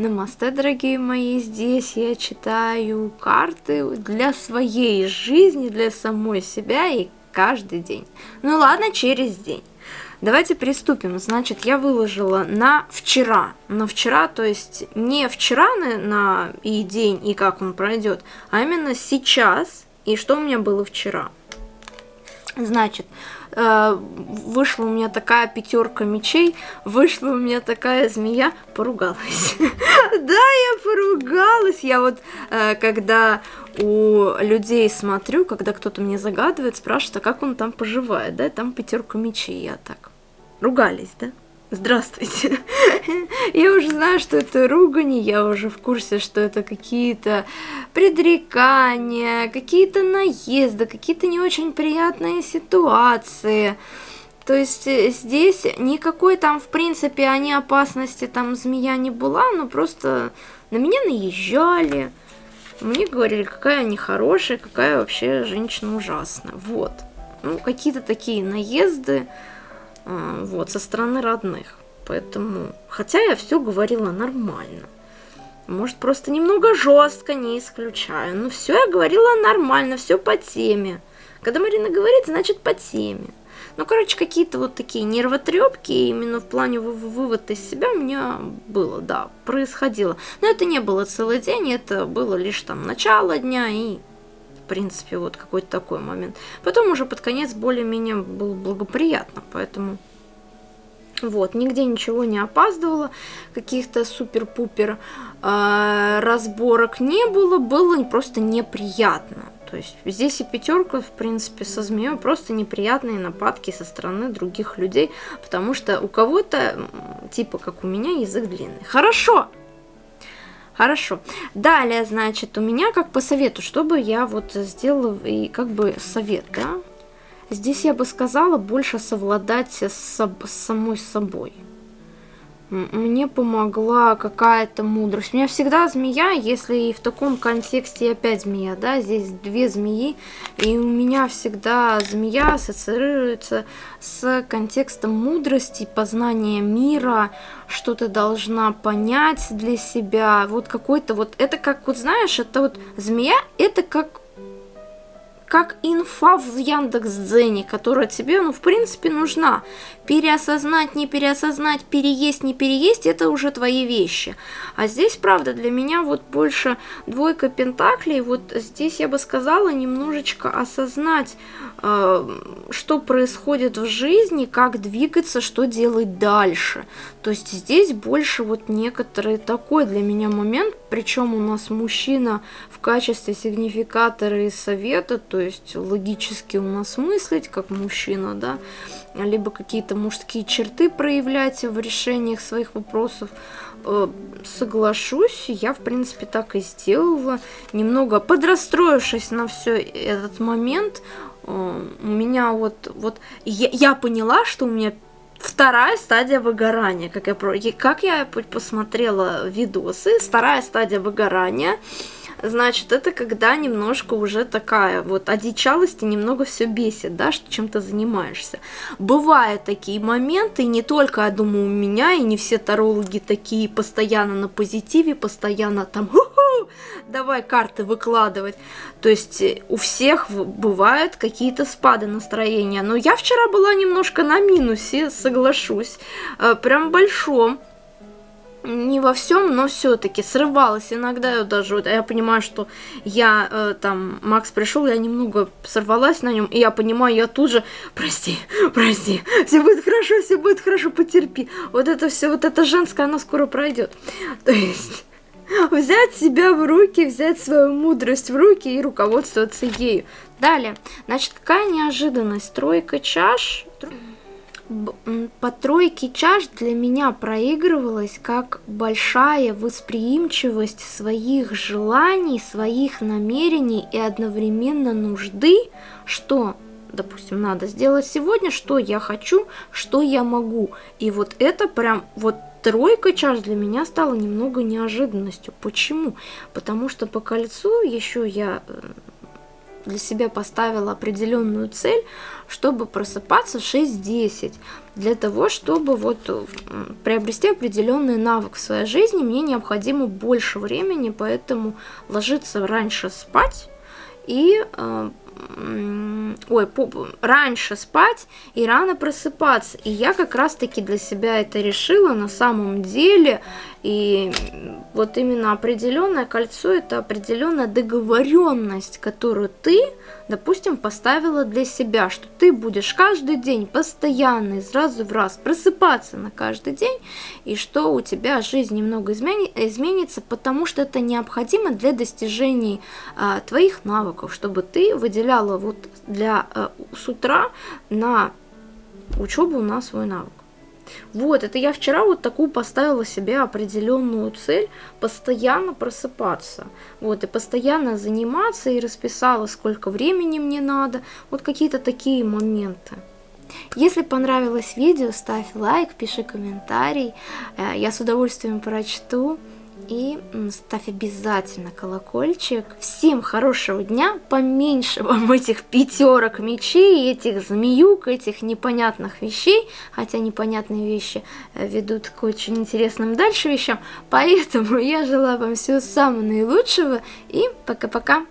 Намасте, дорогие мои, здесь я читаю карты для своей жизни, для самой себя и каждый день. Ну ладно, через день. Давайте приступим. Значит, я выложила на вчера. На вчера, то есть не вчера на, на и день, и как он пройдет, а именно сейчас, и что у меня было вчера. Значит, вышла у меня такая пятерка мечей, вышла у меня такая змея, поругалась. Да, я поругалась. Я вот, э, когда у людей смотрю, когда кто-то мне загадывает, спрашивает, а как он там поживает, да, там пятерка мечей, я так. Ругались, да? Здравствуйте. я уже знаю, что это ругани, я уже в курсе, что это какие-то предрекания, какие-то наезды, какие-то не очень приятные ситуации. То есть э, здесь никакой там, в принципе, они опасности там змея не была, но просто на меня наезжали. Мне говорили, какая они хорошая, какая вообще женщина ужасная. Вот. Ну, какие-то такие наезды. А, вот, со стороны родных. Поэтому, хотя я все говорила нормально. Может, просто немного жестко, не исключаю. Но все я говорила нормально, все по теме. Когда Марина говорит, значит по теме. Ну, короче, какие-то вот такие нервотрепки именно в плане вывода из себя у меня было, да, происходило. Но это не было целый день, это было лишь там начало дня и принципе, вот какой-то такой момент. Потом уже под конец более-менее было благоприятно, поэтому... Вот, нигде ничего не опаздывало, каких-то супер-пупер э, разборок не было, было просто неприятно. То есть здесь и пятерка, в принципе, со змеей просто неприятные нападки со стороны других людей, потому что у кого-то, типа как у меня, язык длинный. Хорошо, Хорошо. Далее, значит, у меня как по совету, чтобы я вот сделала и как бы совет, да? Здесь я бы сказала больше совладать с, с самой собой мне помогла какая-то мудрость. У меня всегда змея, если и в таком контексте опять змея, да, здесь две змеи, и у меня всегда змея ассоциируется с контекстом мудрости, познания мира, что ты должна понять для себя, вот какой-то вот, это как, вот знаешь, это вот змея, это как как инфа в Яндекс.Дзене, которая тебе, ну, в принципе, нужна. Переосознать, не переосознать, переесть, не переесть, это уже твои вещи. А здесь, правда, для меня вот больше двойка пентаклей, вот здесь я бы сказала немножечко осознать, э, что происходит в жизни, как двигаться, что делать дальше. То есть здесь больше вот некоторый такой для меня момент, причем у нас мужчина в качестве сигнификатора и совета, то есть логически у нас мыслить как мужчина, да, либо какие-то мужские черты проявлять в решениях своих вопросов. Э, соглашусь, я в принципе так и сделала, немного подрастроившись на все этот момент, э, у меня вот, вот я, я поняла, что у меня вторая стадия выгорания, как я, как я посмотрела видосы, вторая стадия выгорания – значит, это когда немножко уже такая вот одичалость и немного все бесит, да, что чем-то занимаешься. Бывают такие моменты, не только, я думаю, у меня, и не все тарологи такие постоянно на позитиве, постоянно там, давай карты выкладывать. То есть э, у всех бывают какие-то спады настроения. Но я вчера была немножко на минусе, соглашусь, э, прям большом не во всем, но все-таки срывалась иногда даже вот я понимаю, что я э, там Макс пришел, я немного сорвалась на нем, и я понимаю, я тут же прости, прости, все будет хорошо, все будет хорошо, потерпи. Вот это все, вот это женское, оно скоро пройдет. То есть взять себя в руки, взять свою мудрость в руки и руководствоваться ею. Далее, значит, какая неожиданность? Тройка чаш по тройке чаш для меня проигрывалась как большая восприимчивость своих желаний, своих намерений и одновременно нужды, что, допустим, надо сделать сегодня, что я хочу, что я могу. И вот это прям, вот тройка чаш для меня стала немного неожиданностью. Почему? Потому что по кольцу еще я э, для себя поставила определенную цель, чтобы просыпаться в 6-10. Для того, чтобы вот приобрести определенный навык в своей жизни, мне необходимо больше времени, поэтому ложиться раньше спать и э, ой, раньше спать и рано просыпаться. И я как раз-таки для себя это решила на самом деле. И вот именно определенное кольцо это определенная договоренность, которую ты, допустим, поставила для себя, что ты будешь каждый день постоянно из раза в раз просыпаться на каждый день, и что у тебя жизнь немного измени изменится, потому что это необходимо для достижений а, твоих навыков, чтобы ты выделяла вот для а, с утра на учебу на свой навык. Вот, это я вчера вот такую поставила себе определенную цель, постоянно просыпаться, вот, и постоянно заниматься, и расписала, сколько времени мне надо, вот какие-то такие моменты. Если понравилось видео, ставь лайк, пиши комментарий, э, я с удовольствием прочту и ставь обязательно колокольчик. Всем хорошего дня, поменьше вам этих пятерок мечей, этих змеюк, этих непонятных вещей, хотя непонятные вещи э, ведут к очень интересным дальше вещам. Поэтому я желаю вам всего самого наилучшего и пока-пока.